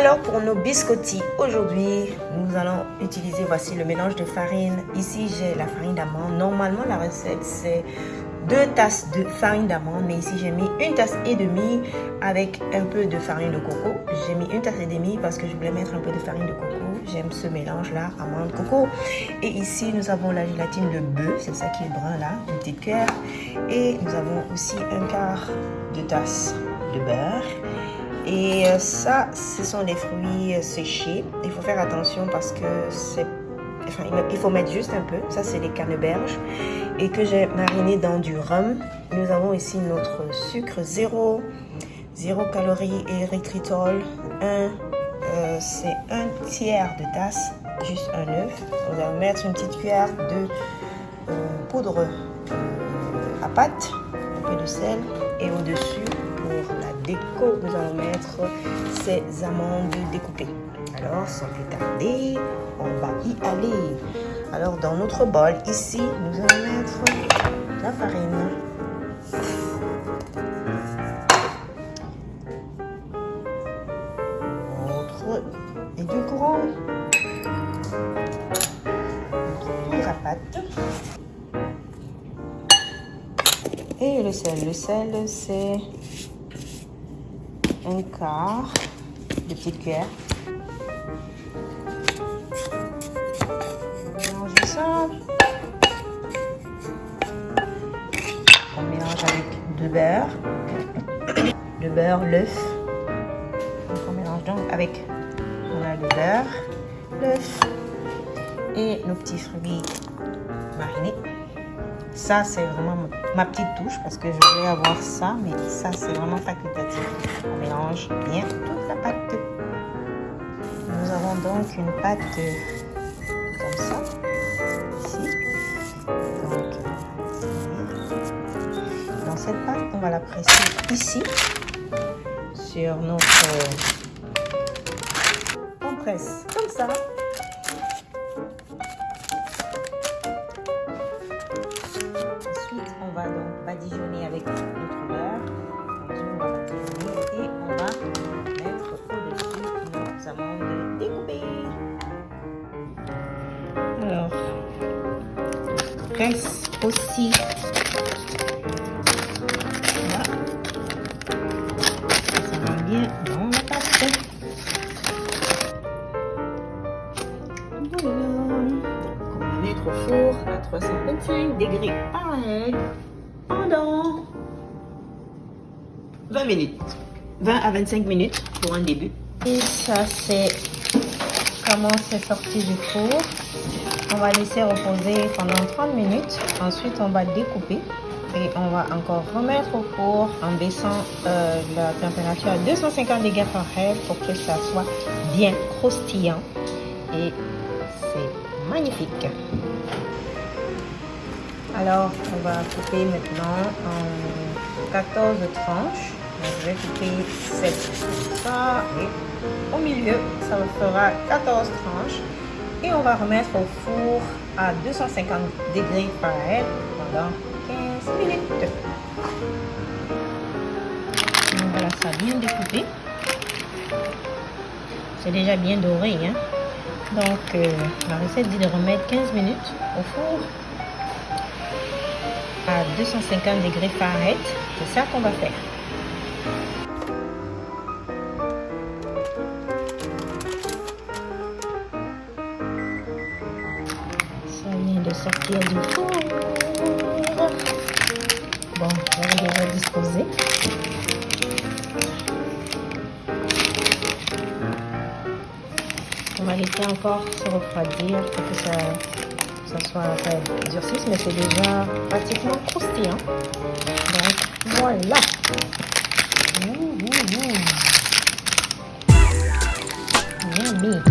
Alors pour nos biscottis, aujourd'hui nous allons utiliser, voici le mélange de farine. Ici j'ai la farine d'amande. Normalement la recette c'est deux tasses de farine d'amande, mais ici j'ai mis une tasse et demie avec un peu de farine de coco. J'ai mis une tasse et demie parce que je voulais mettre un peu de farine de coco. J'aime ce mélange là, amande, coco. Et ici nous avons la gélatine de bœuf, c'est ça qui est brun là, une petite cuillère. Et nous avons aussi un quart de tasse de beurre et euh, ça, ce sont des fruits euh, séchés. Il faut faire attention parce que c'est... Enfin, il faut mettre juste un peu. Ça, c'est les canneberges. Et que j'ai mariné dans du rhum. Nous avons ici notre sucre zéro. Zéro calories érythritol. Un, euh, c'est un tiers de tasse. Juste un œuf. On va mettre une petite cuillère de poudre à pâte. Un peu de sel. Et au-dessus, la déco, nous allons mettre ces amandes découpées. Alors, sans plus tarder, on va y aller. Alors, dans notre bol, ici, nous allons mettre la farine. Notre édulcorant. Notre poudre à pâte. Et le sel. Le sel, c'est un quart de petite cuillère. On mélange ça. On mélange avec du beurre. Le beurre, l'œuf. On mélange donc avec on le beurre, l'œuf et nos petits fruits. Ça, c'est vraiment ma petite touche parce que je voulais avoir ça, mais ça, c'est vraiment facultatif. On mélange bien toute la pâte. Nous avons donc une pâte comme ça, ici. Donc, dans cette pâte, on va la presser ici, sur notre... On presse comme ça. Badigeonner avec notre beurre. Va et on va mettre au-dessus nos amandes découpées. Alors, presse aussi. Va. Voilà. On va mettre au four à 325 degrés pareil pendant 20 minutes. 20 à 25 minutes pour un début. Et ça, c'est comment c'est sorti du four. On va laisser reposer pendant 30 minutes. Ensuite, on va découper. Et on va encore remettre au four en baissant euh, la température à 250 degrés Fahrenheit pour que ça soit bien croustillant. Et c'est magnifique. Alors, on va couper maintenant en 14 tranches. je vais couper 7 ça et au milieu, ça fera 14 tranches. Et on va remettre au four à 250 degrés Fahrenheit pendant 15 minutes. Voilà, ça bien découpé. C'est déjà bien doré. Hein? Donc, euh, la recette dit de remettre 15 minutes au four à 250 degrés Fahrenheit. C'est ça qu'on va faire. Ça vient de sortir du four. Bon, on va déjà disposer. On va laisser encore se refroidir que ça ça soit euh, durcisse, mais c'est déjà pratiquement croustillant. Donc voilà. Mmh, mmh, mmh.